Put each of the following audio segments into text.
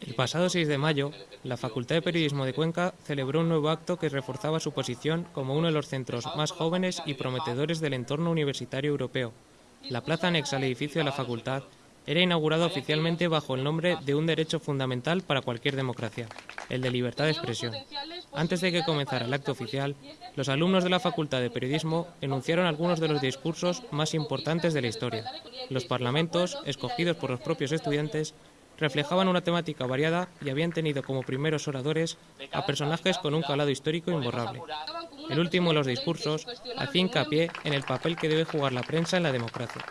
El pasado 6 de mayo, la Facultad de Periodismo de Cuenca celebró un nuevo acto que reforzaba su posición como uno de los centros más jóvenes y prometedores del entorno universitario europeo. La plaza anexa al edificio de la facultad era inaugurada oficialmente bajo el nombre de un derecho fundamental para cualquier democracia, el de libertad de expresión. Antes de que comenzara el acto oficial, los alumnos de la Facultad de Periodismo enunciaron algunos de los discursos más importantes de la historia. Los parlamentos, escogidos por los propios estudiantes, reflejaban una temática variada y habían tenido como primeros oradores a personajes con un calado histórico imborrable. El último de los discursos hacía hincapié en el papel que debe jugar la prensa en la democracia.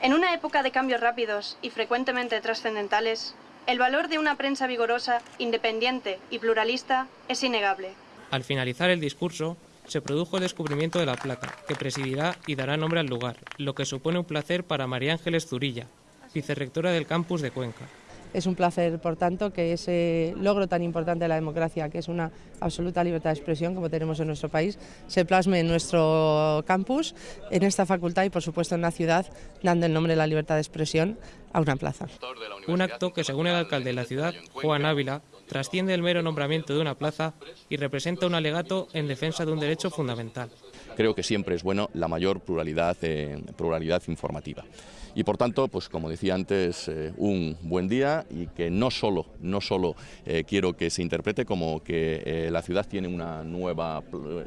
En una época de cambios rápidos y frecuentemente trascendentales, el valor de una prensa vigorosa, independiente y pluralista es innegable. Al finalizar el discurso, se produjo el descubrimiento de la placa, que presidirá y dará nombre al lugar, lo que supone un placer para María Ángeles Zurilla, vicerrectora del campus de Cuenca. Es un placer, por tanto, que ese logro tan importante de la democracia, que es una absoluta libertad de expresión, como tenemos en nuestro país, se plasme en nuestro campus, en esta facultad y, por supuesto, en la ciudad, dando el nombre de la libertad de expresión a una plaza. Un acto que, según el alcalde de la ciudad, Juan Ávila, trasciende el mero nombramiento de una plaza y representa un alegato en defensa de un derecho fundamental. Creo que siempre es bueno la mayor pluralidad, eh, pluralidad informativa y por tanto, pues como decía antes, eh, un buen día y que no solo, no solo eh, quiero que se interprete como que eh, la ciudad tiene una nueva,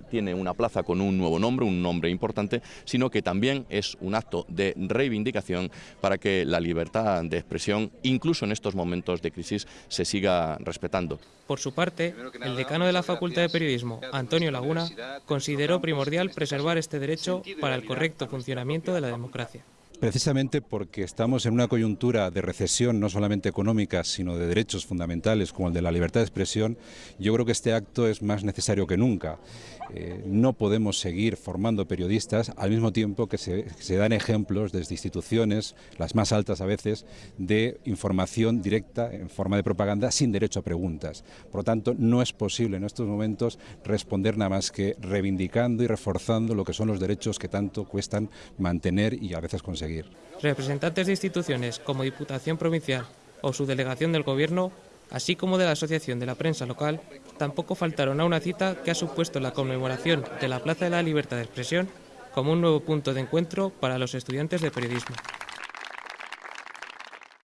tiene una plaza con un nuevo nombre, un nombre importante, sino que también es un acto de reivindicación para que la libertad de expresión, incluso en estos momentos de crisis, se siga respetando. Por su parte, el decano de la Facultad de Periodismo, Antonio Laguna, consideró primordial preservar este derecho para el correcto funcionamiento de la democracia precisamente porque estamos en una coyuntura de recesión no solamente económica, sino de derechos fundamentales como el de la libertad de expresión, yo creo que este acto es más necesario que nunca. Eh, no podemos seguir formando periodistas al mismo tiempo que se, se, dan ejemplos desde instituciones, las más altas a veces, de información directa en forma de propaganda sin derecho a preguntas. Por lo tanto, no es posible en estos momentos responder nada más que reivindicando y reforzando lo que son los derechos que tanto cuestan mantener y a veces conseguir. Representantes de instituciones como Diputación Provincial o su delegación del Gobierno, así como de la Asociación de la Prensa Local, tampoco faltaron a una cita que ha supuesto la conmemoración de la Plaza de la Libertad de Expresión como un nuevo punto de encuentro para los estudiantes de periodismo.